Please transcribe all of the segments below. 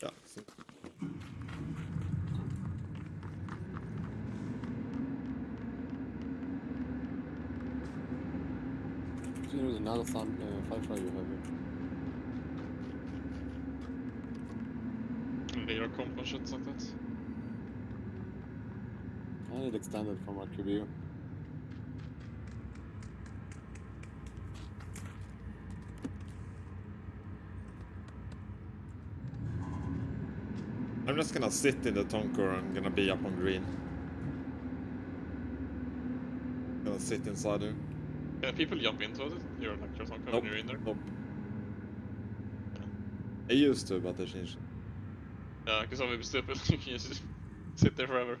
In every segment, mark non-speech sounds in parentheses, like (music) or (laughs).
Yeah. see. There's another sun, uh, fire try you have here. Lira comp and shit like that. I need extended from our QB. Just gonna sit in the Tonker. I'm gonna be up on green. Gonna sit inside there. Yeah, people jump into it. You're like you're some Nope. when you're in there. Nope. I used to, but they changed. it. Yeah, because I'm a stupid. (laughs) you can just sit there forever.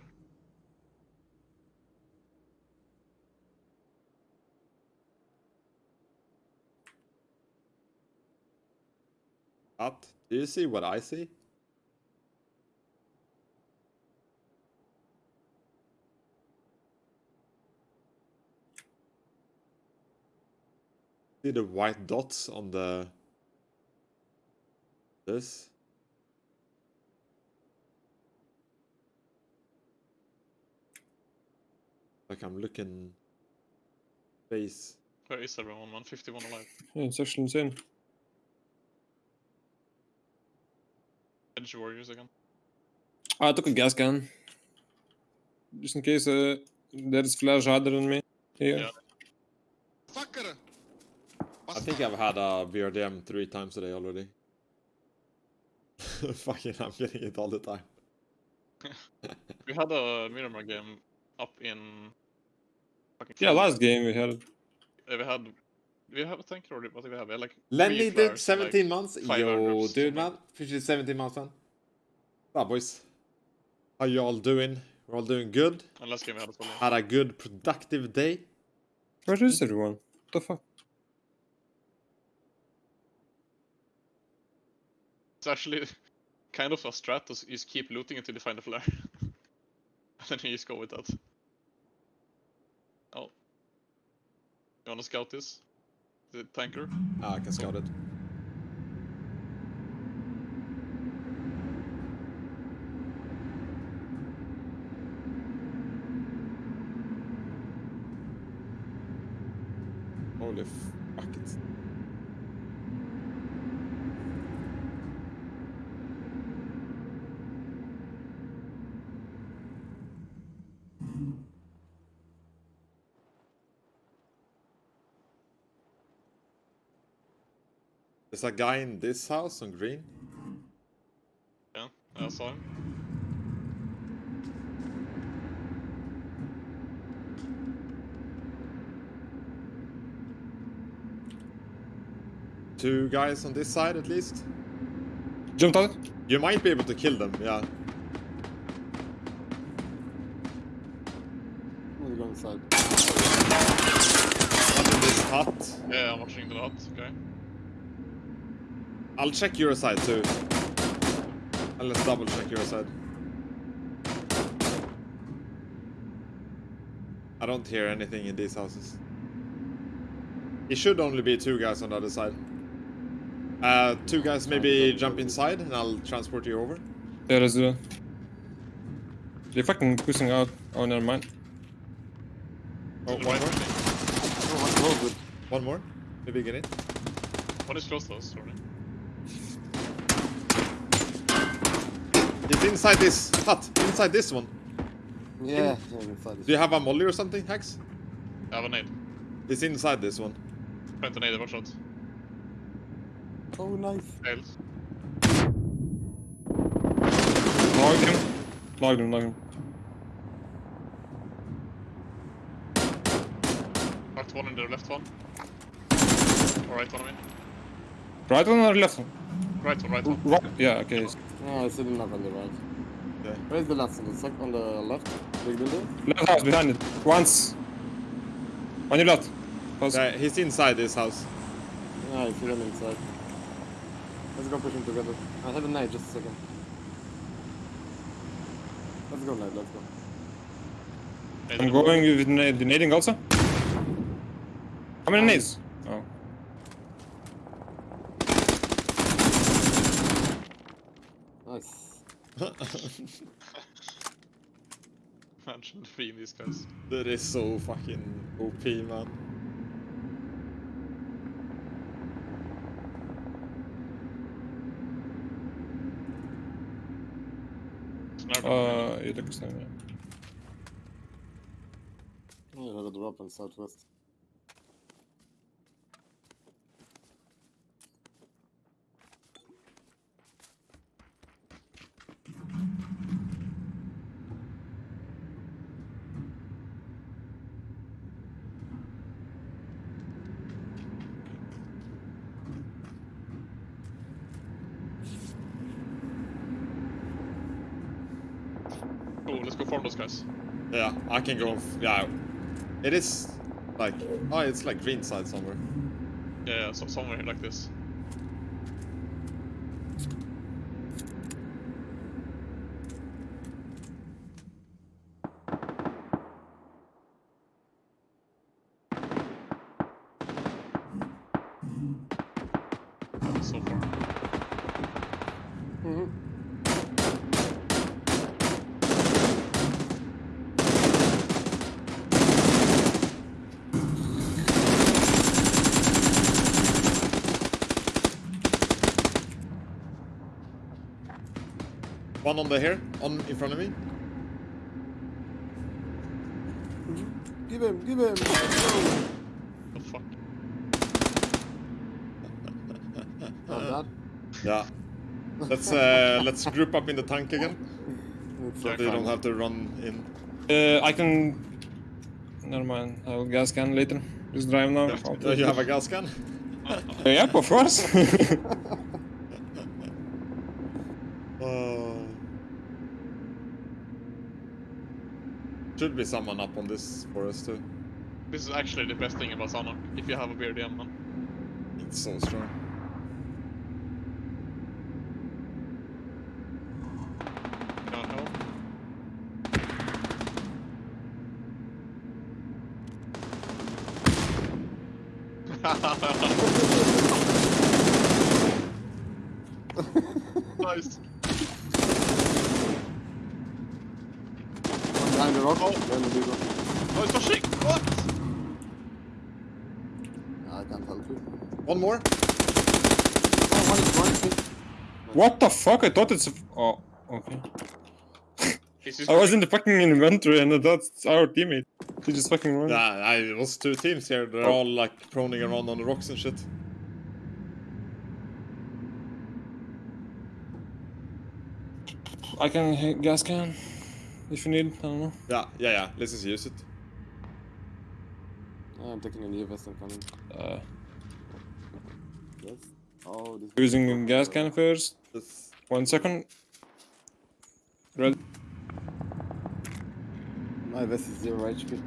But do you see what I see? See the white dots on the this? Like I'm looking face. Where is everyone? 151 alive. (laughs) Yeah, it's actually insane. Edge warriors again. I took a gas can. Just in case uh, there is flash harder than me. Here. Yeah. Fucker! I think I've had a BRDM three times today already. (laughs) Fucking, I'm getting it all the time. (laughs) We had a Miramar game up in. Fucking Yeah, last game we had. it. Uh, We had. We have a tank or what do we have? Like. Lenny three did flares, 17 months. 500 Yo, or dude, man. something. Appreciate 17 months, man. Ah, boys. How you all doing? We're all doing good. And last game we had as. Had a good, productive day. Where is everyone? What the fuck? It's actually (laughs) kind of a strat to just keep looting until you find a flare. (laughs) and then you just go with that. Oh. You wanna scout this? The tanker? Ah, I can scout it. Holy fuck it. There's a guy in this house on green. Yeah, I saw him. Two guys on this side at least. Jumped out? You might be able to kill them, yeah. I'm gonna go inside. One in this hut. Yeah, I'm watching the hut, okay. I'll check your side too. And let's double check your side. I don't hear anything in these houses. It should only be two guys on the other side. Uh, two guys maybe jump inside and I'll transport you over. Yeah, let's do it. They're fucking pushing out. Oh, never mind. Oh, To the one right, more? I think. Oh, one it. One more. Maybe get in. One is close to us, sorry. It's inside this hut. Inside this one. Yeah, yeah, inside. Do you have a molly or something, Hex? I have a nade. It's inside this one. Trying to nade it, watch out. Oh, nice. Fails. Logged him. Logged him, logged him. Marked one in the left one. Or right one, I mean. Right one or left one? Right one, right one. Right. Yeah, okay. Yeah, I see them up on the right. Yeah. Where's the last one? The second on the left? Big building? Left house behind it. Once. On your left. Pause. Yeah, he's inside this house. Yeah, I see them inside. Let's go push him together. I have a knife, just a second. Let's go, knife, let's go. I'm going with the nading also. How many um, nades? Oh. Nice. (laughs) Imagine freeing these guys. that is so fucking OP, man. Sniper. Uh, įtakos ne. I heard a drop in southwest. Oh, let's go farm those guys. Yeah, I can go. Yeah, it is like oh, it's like green side somewhere. Yeah, yeah, so somewhere like this. So far. Mm-hmm. One on the here, on in front of me. Give him, give him! Oh fuck? (laughs) Not bad. Yeah. Let's uh, (laughs) let's group up in the tank again, so they don't have to run in. Uh, I can... Never mind, I'll gas can later. Just drive now. I'll (laughs) Uh, you have a gas can? Uh, yep, of course. Uh, should be someone up on this for us too. This is actually the best thing about Sanok, if you have a BRDM man. It's so strong. How? (laughs) (laughs) nice. One behind the rock. Then the big rock. Oh, it's pushing! What? I can't help you. One more. Oh, one is one is what the fuck? I thought it's... a- Oh, okay. I was in the fucking inventory and that's our teammate. He just fucking ran. Yeah, I, it was two teams here. They're oh. all like proning around on the rocks and shit. I can hit gas can if you need. I don't know. Yeah, yeah, yeah. Let's just use it. Yeah, I'm taking a new vest and coming. Uh, Yes. Oh, this. using gas can first. Let's... One second. Red. My vest is zero HP.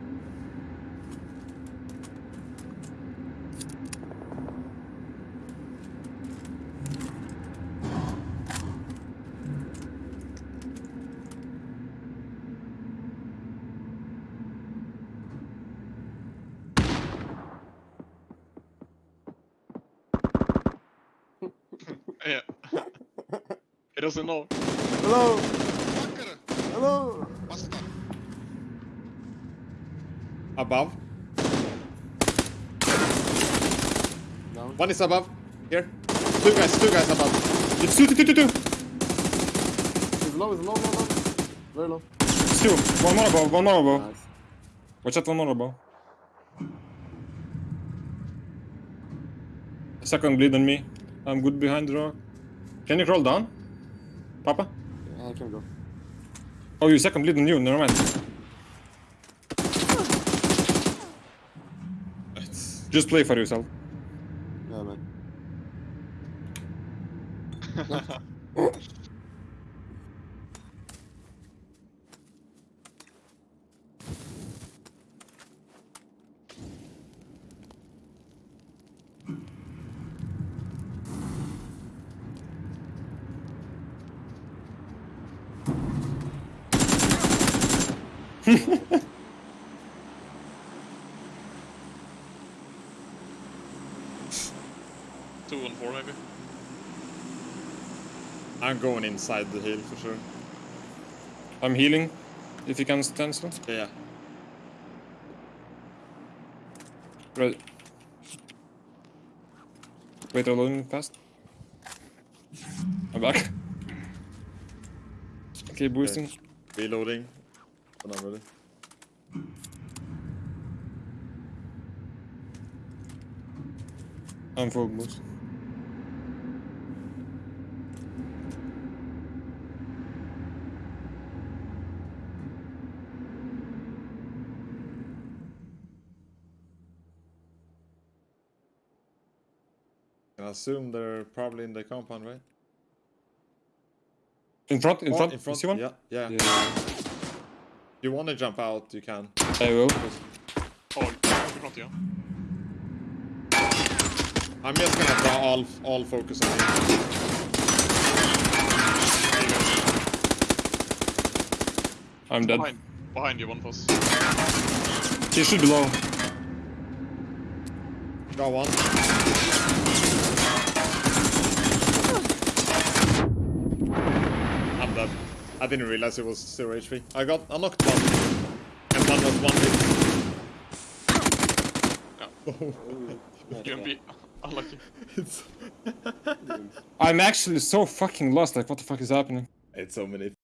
He doesn't know. Hello! Hello! Above. Down. One is above. Here. Two guys, two guys above. It's two, two, two, two, two. He's low, he's low, low, low. Very low. It's two. One more above, one more above. Nice. Watch out, one more above. Second bleed on me. I'm good behind the rock. Can you crawl down? Papa? Yeah, I can go. Oh, you second bleed on you, never mind. Just play for yourself. Yeah, man. (laughs) (laughs) (laughs) Two and four maybe. I'm going inside the hill for sure. I'm healing. If you can stand still. Yeah, yeah. Right. Wait, they're loading fast. I'm back. (laughs) Okay, boosting. Reloading. When I'm ready. I'm boost. I assume they're probably in the compound, right? In front, in Oh, front. in front. You see one? Yeah, yeah. Yeah. You want to jump out, you can. I will. Oh, in front, yeah. I'm just gonna draw all all focus on you. I'm dead. Behind, behind you, one of us. He should be low. Got one. I'm dead. I didn't realize it was zero HP. I got I knocked one. And one was one hit. Oh. You can be unlucky. (laughs) I'm actually so fucking lost. Like, what the fuck is happening? it's so many